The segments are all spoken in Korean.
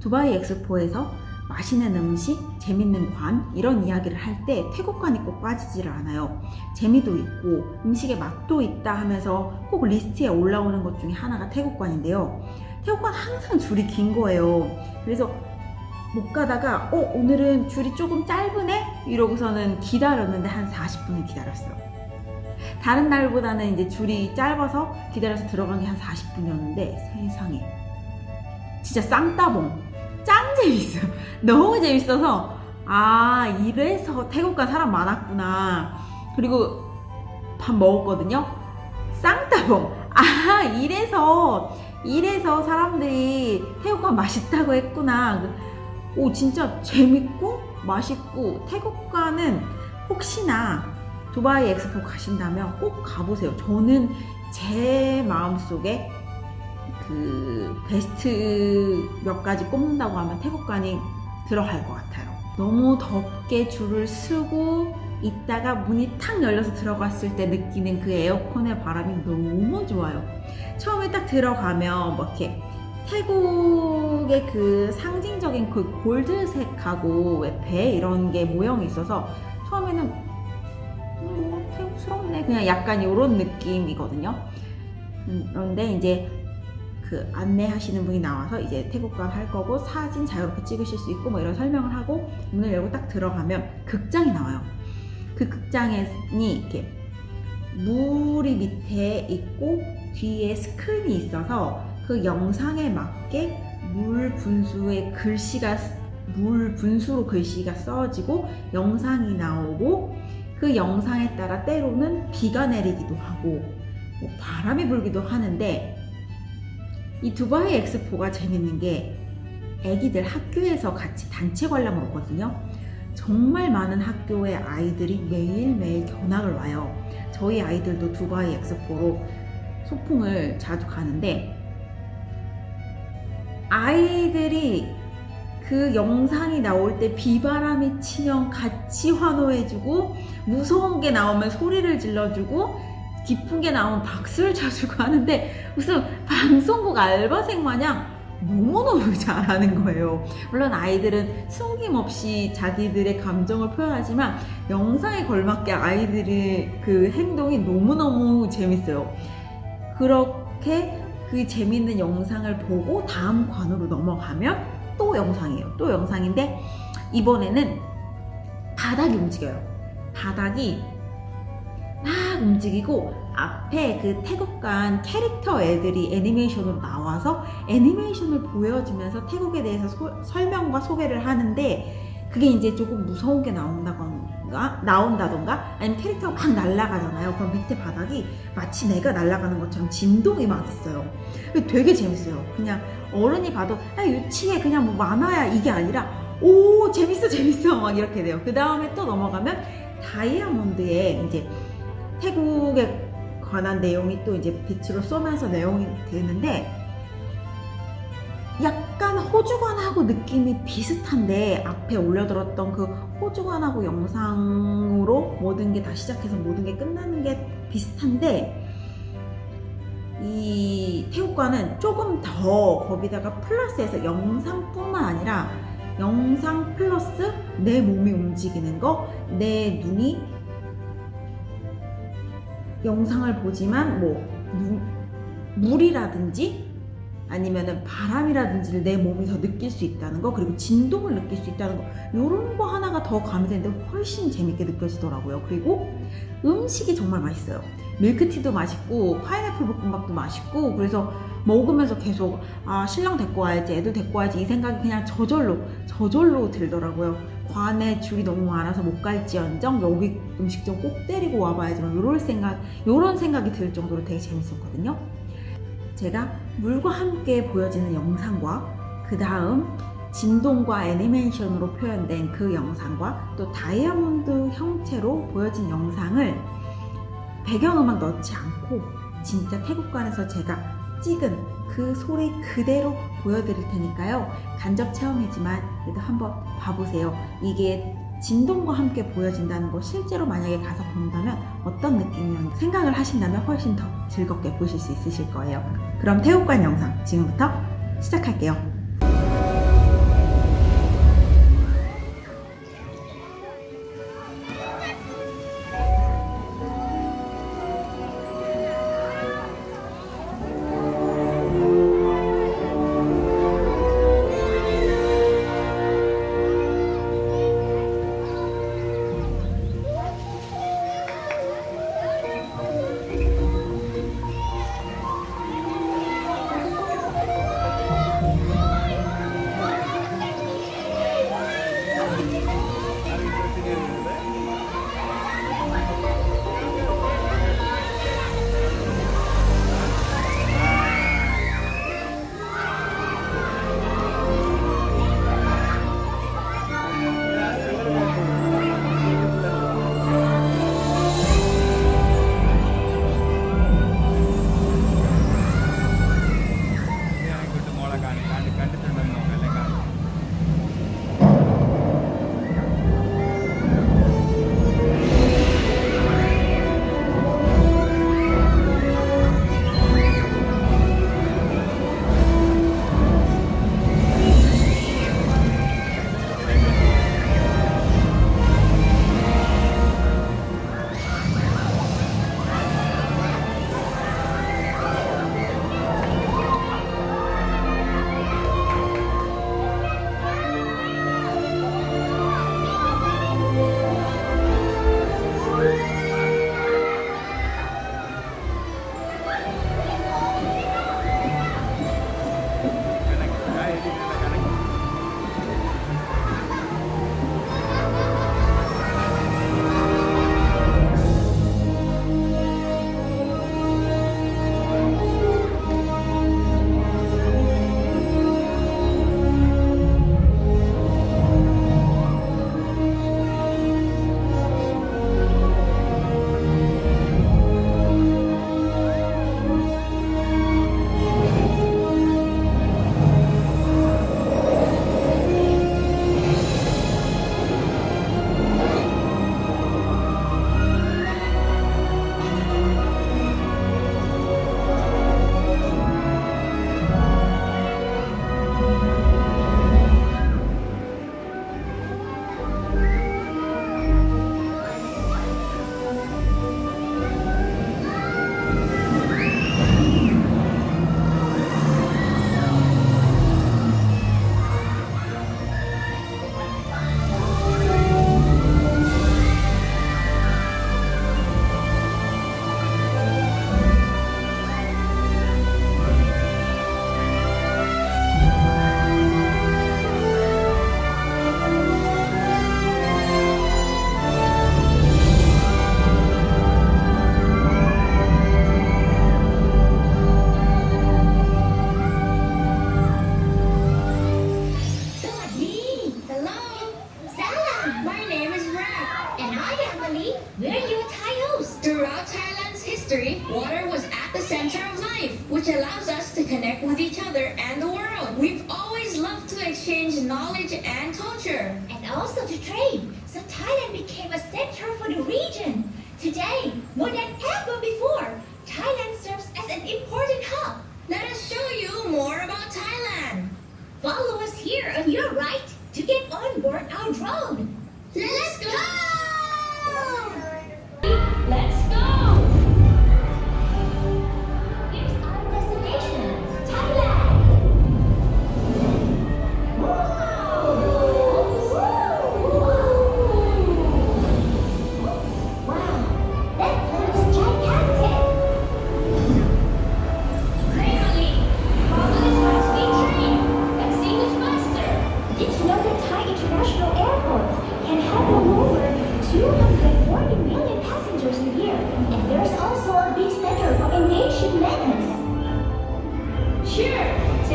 두바이 엑스포에서 맛있는 음식, 재밌는 관 이런 이야기를 할 때 태국관이 꼭 빠지지를 않아요. 재미도 있고 음식의 맛도 있다 하면서 꼭 리스트에 올라오는 것 중에 하나가 태국관인데요. 태국관 항상 줄이 긴 거예요. 그래서 못 가다가 어 오늘은 줄이 조금 짧으네 이러고서는 기다렸는데 한 40분을 기다렸어요. 다른 날보다는 이제 줄이 짧아서 기다려서 들어간 게 한 40분이었는데 세상에 진짜 쌍따봉 짱 재밌어요. 너무 재밌어서 아 이래서 태국가 사람 많았구나. 그리고 밥 먹었거든요. 쌍따봉 아 이래서 이래서 사람들이 태국 가 맛있다고 했구나. 오 진짜 재밌고 맛있고 태국 가는 혹시나 두바이 엑스포 가신다면 꼭 가보세요. 저는 제 마음속에 그 베스트 몇 가지 꼽는다고 하면 태국관이 들어갈 것 같아요. 너무 덥게 줄을 쓰고 있다가 문이 탁 열려서 들어갔을 때 느끼는 그 에어컨의 바람이 너무 좋아요. 처음에 딱 들어가면 뭐 이렇게 태국의 그 상징적인 그 골드색하고 배 이런 게 모형이 있어서 처음에는 음, 뭐 태국스럽네 그냥 약간 이런 느낌이거든요. 음, 그런데 이제 그 안내하시는 분이 나와서 이제 태국관 할 거고 사진 자유롭게 찍으실 수 있고 뭐 이런 설명을 하고 문을 열고 딱 들어가면 극장이 나와요. 그 극장이 이렇게 물이 밑에 있고 뒤에 스크린이 있어서 그 영상에 맞게 물 분수에 글씨가 물 분수로 글씨가 써지고 영상이 나오고 그 영상에 따라 때로는 비가 내리기도 하고 뭐 바람이 불기도 하는데 이 두바이 엑스포가 재밌는 게 애기들 학교에서 같이 단체 관람을 오거든요. 정말 많은 학교의 아이들이 매일매일 견학을 와요. 저희 아이들도 두바이 엑스포로 소풍을 자주 가는데 아이들이 그 영상이 나올 때 비바람이 치면 같이 환호해주고 무서운 게 나오면 소리를 질러주고 기쁜 게 나오면 박수를 쳐주고 하는데 무슨 방송국 알바생 마냥 너무너무 잘하는 거예요. 물론 아이들은 숨김없이 자기들의 감정을 표현하지만 영상에 걸맞게 아이들의 그 행동이 너무너무 재밌어요. 그렇게 그 재밌는 영상을 보고 다음 관으로 넘어가면 또 영상이에요. 또 영상인데 이번에는 바닥이 움직여요. 바닥이 막 움직이고 앞에 그 태국간 캐릭터 애들이 애니메이션으로 나와서 애니메이션을 보여주면서 태국에 대해서 소, 설명과 소개를 하는데 그게 이제 조금 무서운 게 나온다던가 나온다던가? 아니면 캐릭터가 막 날아가잖아요. 그럼 밑에 바닥이 마치 내가 날아가는 것처럼 진동이 막 있어요. 되게 재밌어요. 그냥 어른이 봐도 야 유치해. 그냥 뭐 만화야. 이게 아니라 오 재밌어 재밌어. 막 이렇게 돼요. 그 다음에 또 넘어가면 다이아몬드에 이제 태국에 관한 내용이 또 이제 빛으로 쏘면서 내용이 되는데 약간 호주관하고 느낌이 비슷한데 앞에 올려들었던 그 호주관하고 영상으로 모든 게 다 시작해서 모든 게 끝나는 게 비슷한데 이 태국관은 조금 더 거기다가 플러스해서 영상뿐만 아니라 영상 플러스 내 몸이 움직이는 거, 내 눈이 영상을 보지만 뭐 눈, 물이라든지 아니면은 바람이라든지를 내 몸에서 느낄 수 있다는 거 그리고 진동을 느낄 수 있다는 거 이런 거 하나가 더 가미되는데 훨씬 재밌게 느껴지더라고요. 그리고 음식이 정말 맛있어요. 밀크티도 맛있고 파인애플 볶음밥도 맛있고 그래서 먹으면서 계속 아 신랑 데리고 와야지 애들 데리고 와야지 이 생각이 그냥 저절로 저절로 들더라고요 관에 줄이 너무 많아서 못 갈지언정 여기 음식점 꼭 데리고 와봐야지만 이런 생각 이런 생각이 들 정도로 되게 재밌었거든요. 제가 물과 함께 보여지는 영상과 그 다음 진동과 애니메이션으로 표현된 그 영상과 또 다이아몬드 형태로 보여진 영상을 배경음악 넣지 않고 진짜 태국관에서 제가 찍은 그 소리 그대로 보여드릴 테니까요. 간접 체험이지만 그래도 한번 봐보세요. 이게 진동과 함께 보여진다는 거 실제로 만약에 가서 본다면 어떤 느낌이었는지 생각을 하신다면 훨씬 더 즐겁게 보실 수 있으실 거예요. 그럼 태국관 영상 지금부터 시작할게요. Where you Thaios? Throughout Thailand's history, water was at the center of life, which allows us to connect with each other and the world. We've always loved to exchange knowledge and culture. And also to trade, so Thailand became a center for the region. Today, more than ever before, Thailand serves as an important hub. Let us show you more about Thailand. Follow us here on your right to get on board our drone. Let's go! Whoa!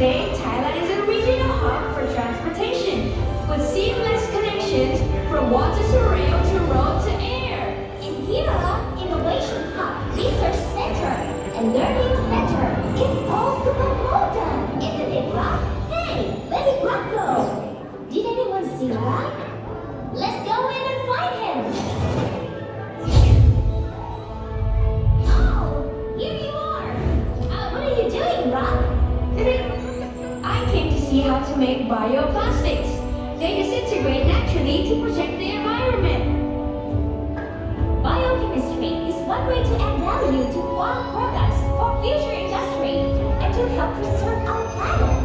Today make bioplastics. They disintegrate naturally to protect the environment. Biochemistry is one way to add value to farm products for future industry and to help preserve our planet.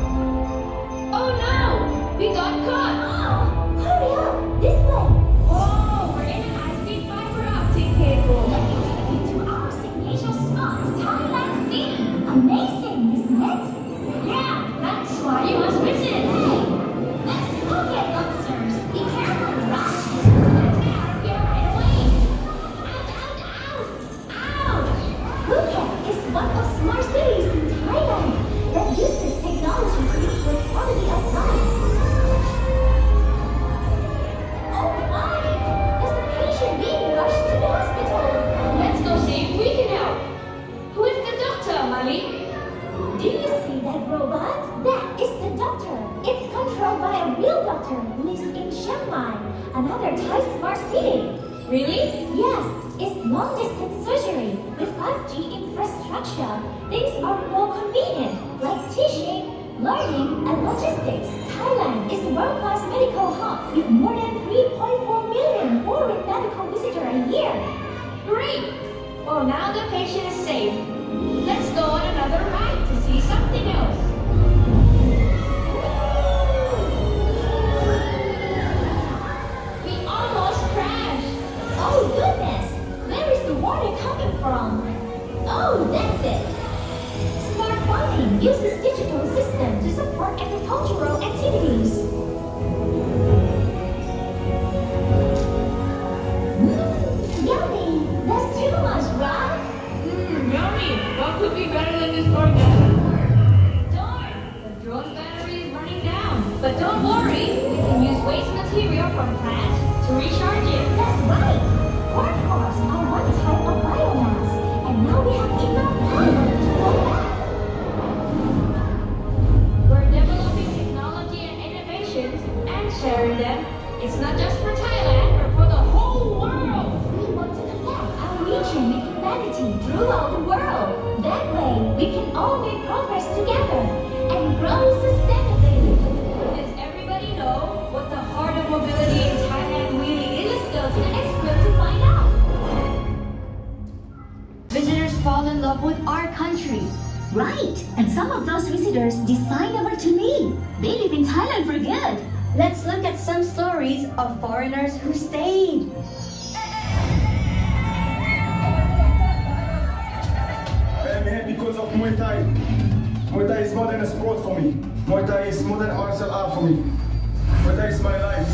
Oh no, we got caught. Oh, hurry up! This way! Oh, we're in high-speed fiber optic cable. Our signature spot, Thailand. Amazing, Do you see that robot? That is the doctor. It's controlled by a real doctor who lives in Chiang Mai, another Thai smart city. Really? Yes, it's long distance surgery. With 5G infrastructure, things are more convenient, like teaching, learning, and logistics. Thailand is a world class medical hub with more than 3.4 million foreign medical visitors a year. Great! Well, now the patient is safe. Let's go on another ride see some But don't worry, we can use waste material from plants to recharge it. That's right. Cobs are one type of biomass, and now we have enough power to go back. We're developing technology and innovations and sharing them. It's not just for Thailand, but for the whole world. We want to connect our region with humanity throughout the of foreigners who stayed. I'm here because of Muay Thai. Muay Thai is more than a sport for me. Muay Thai is more than martial art for me. Muay Thai is my life.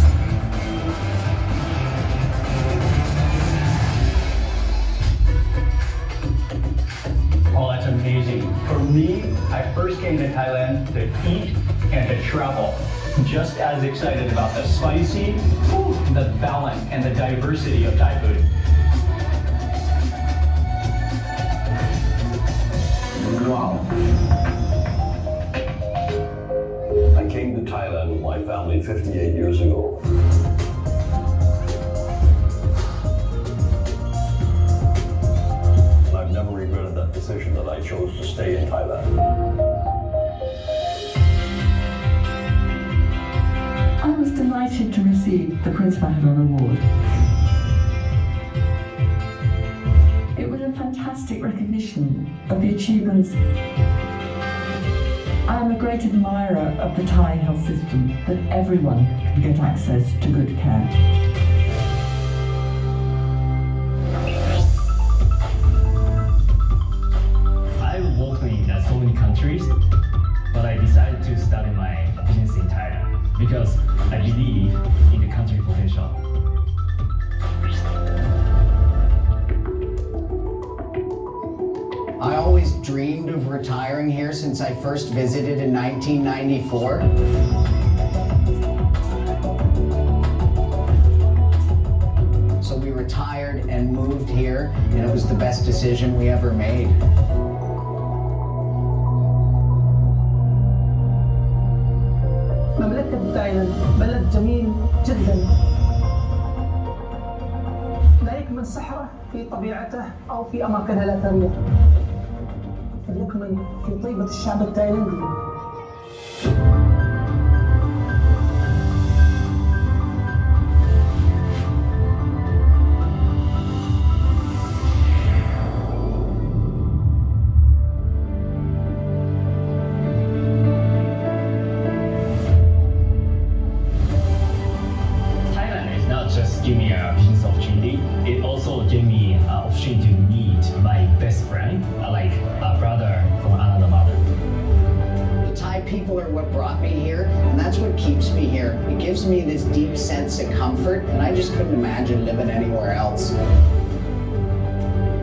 Oh, that's amazing. For me, I first came to Thailand to eat and to travel. Just as excited about the spicy, the balance, and the diversity of Thai food. Wow. I came to Thailand with my family 58 years ago. And I've never regretted that decision that I chose to stay in Thailand. I was delighted to receive the Prince Mahadol Award. It was a fantastic recognition of the achievements. I am a great admirer of the Thai health system, that everyone can get access to good care. I first visited in 1994. So we retired and moved here, and it was the best decision we ever made. مملكة تايلاند بلد جميل جدا لا يكمن سحره في طبيعته أو في أماكنها الأثرية مكمن في طيبة الشعب التايلندي couldn't imagine living anywhere else.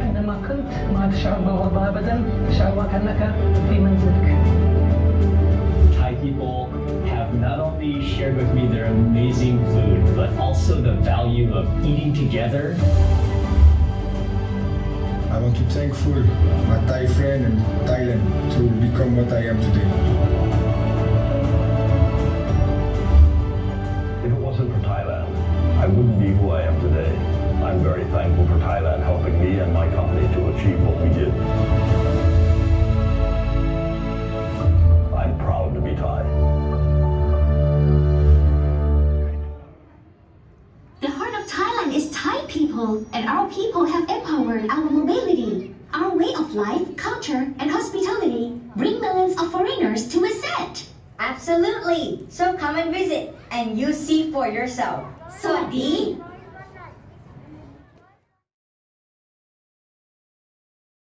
أينما كنت ما تشعر بالغربة أبدا تشعر كأنك في منزلك Thai people have not only shared with me their amazing food, but also the value of eating together. I want to thankful my Thai friend and Thailand to become what I am today. culture and hospitality bring millions of foreigners to Iset. Absolutely! So come and visit, and you see for yourself. Sawadi!